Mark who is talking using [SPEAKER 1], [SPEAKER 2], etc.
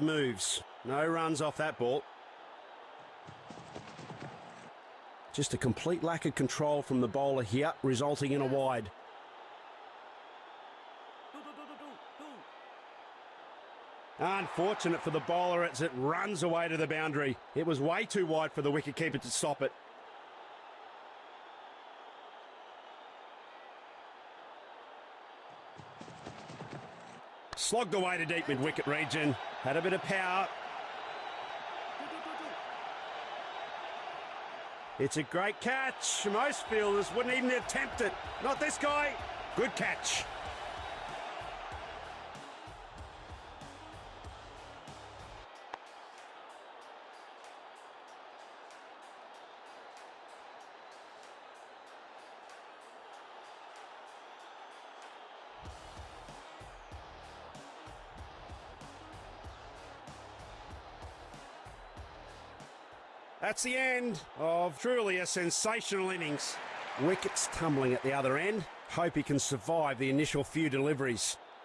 [SPEAKER 1] moves. No runs off that ball. Just a complete lack of control from the bowler here, resulting in a wide. Unfortunate for the bowler as it runs away to the boundary. It was way too wide for the wicketkeeper to stop it. Slogged away to deep mid wicket region. Had a bit of power. It's a great catch. Most fielders wouldn't even attempt it. Not this guy. Good catch. That's the end of truly a sensational innings. Wickets tumbling at the other end. Hope he can survive the initial few deliveries.